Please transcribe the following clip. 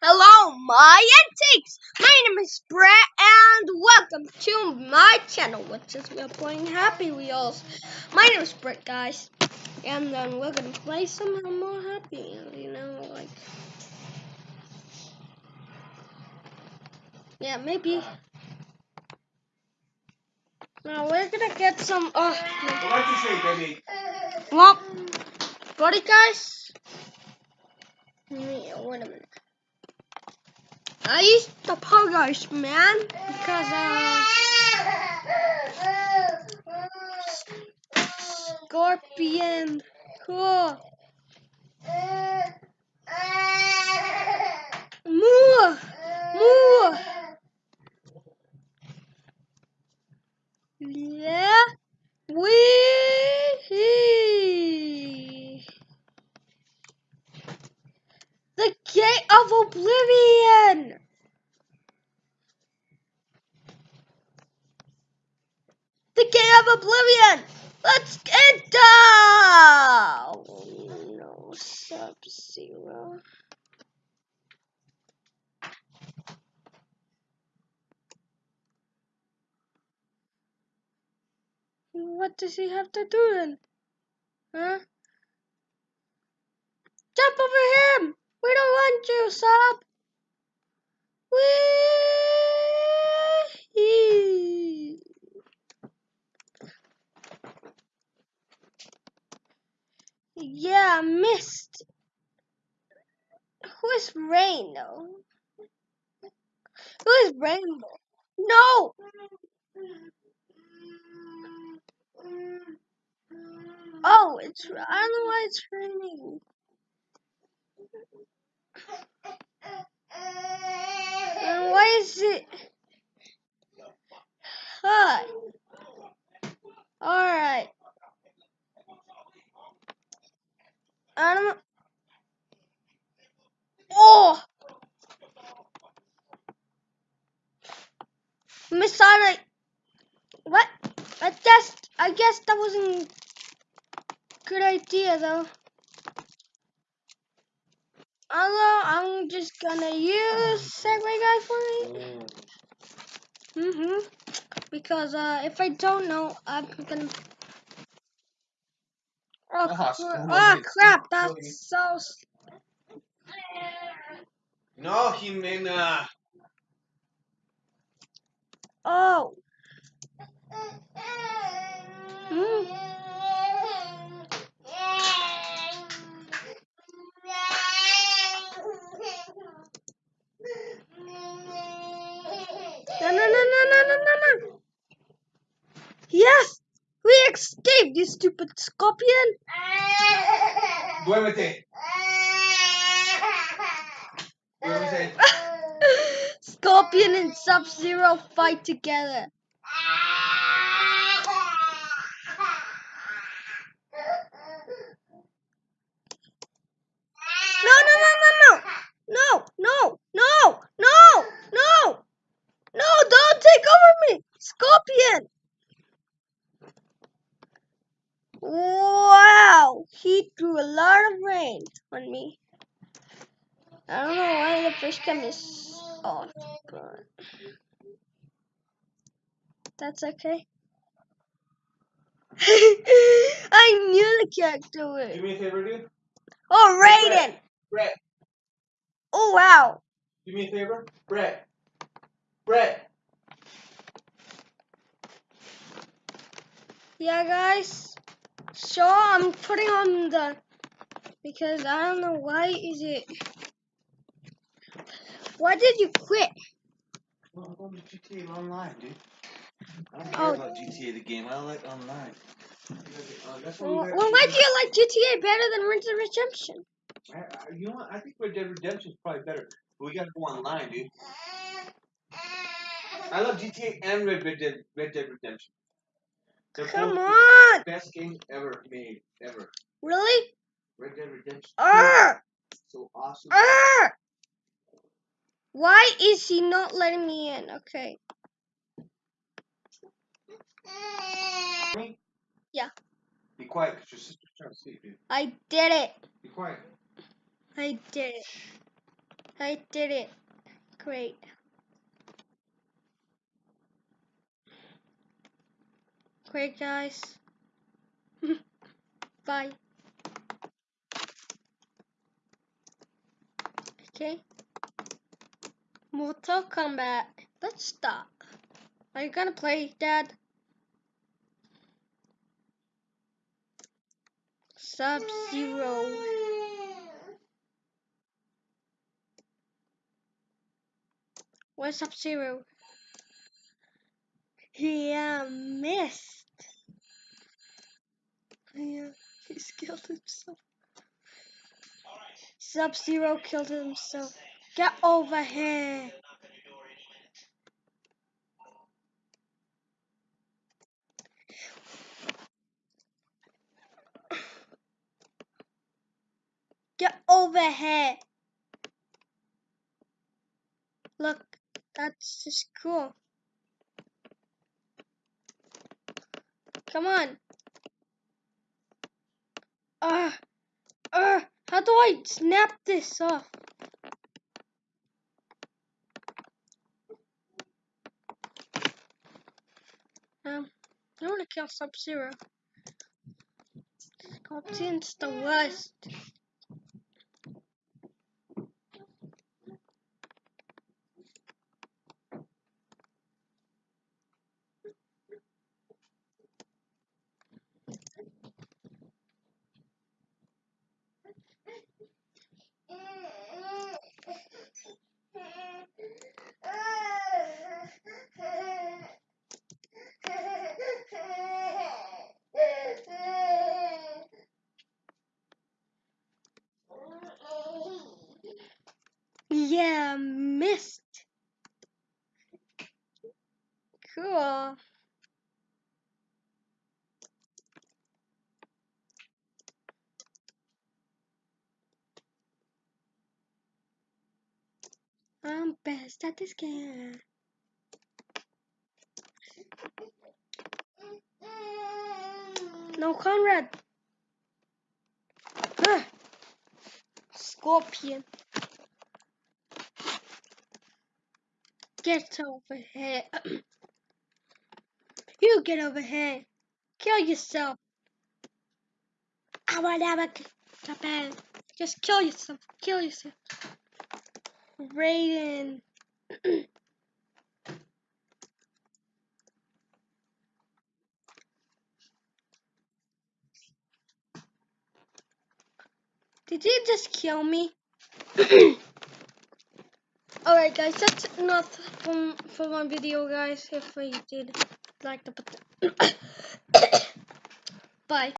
Hello, my antiques! My name is Brett, and welcome to my channel, which is we're playing Happy Wheels. My name is Brett, guys, and then we're gonna play some more Happy, you know, like, yeah, maybe. Now we're gonna get some. Oh, What you say, baby? well, buddy, guys. Wait a minute. I used the Poggers, man, because uh, Scorpion, cool. Moo, moo. Yeah, we. The Gate of Oblivion! The Gate of Oblivion! Let's get down! No, Sub Zero. What does he have to do then? Huh? Jump over him! Don't you, Sub! Whee! Yeah, missed. Who is Rain though? Who is Rainbow? No! Oh, it's I don't know why it's raining. And why is it? Hi. All right. I um, don't. Oh. Miss Sonic. What? I guess I guess that wasn't a good idea though. Although I'm just gonna use Segway Guy for it. Mm-hmm. Because uh, if I don't know, I'm gonna. Oh, Ah, cr- oh crap! That's so. No, Jimena. Oh. Hmm. No, no, no, no, no, no, no, no. Yes, we escaped, you stupid scorpion. Duérmete. Duérmete. Scorpion and Sub Zero fight together. No, no, no, no, no. No, no, no, no, no. No, don't take over me. Scorpion. Wow, he threw a lot of rain on me. I don't know why the fish cam is off, but that's okay. I knew the character Do would. me a favor, dude. Oh, Raiden! Brett. Oh, wow. Do me a favor. Brett. Brett. Yeah, guys. So I'm putting on the because I don't know why is it. Why did you quit? Well, I'm going to GTA Online, dude. I don't Oh. about GTA the game. I like online. Uh, that's Well, well, why do you like GTA better than Red Dead Redemption? I, I, you know what? I think Red Dead Redemption is probably better. But we gotta go online, dude. I love GTA and Red, Red, Dead, Red Dead Redemption. They're Come on! the best game ever made, ever. Really? Red Dead Redemption. Arr! So awesome. Arr! Why is he not letting me in? Okay. Yeah. Be quiet, because your sister's trying to sleep, dude. I did it. Be quiet. I did it. I did it. Great. Great, guys. Bye. Okay. Mortal Kombat. Let's start. Are you gonna play, Dad? Sub Zero. Where's Sub Zero? Yeah, uh, missed. Yeah, he's killed himself. Sub Zero killed himself. Get over here. Get over here. Look, that's just cool. Come on. How do I snap this off? Um, I want to kill Sub Zero. Scorpion's the worst. Yeah, missed. Cool. I'm best at this game. No, Conrad. Ah. Scorpion. Get over here. you get over here. Kill yourself. I have a Japan. Just kill yourself. Kill yourself. Raiden. Did you just kill me? Alright guys, that's enough for, for one video guys. If you did like the. Bye.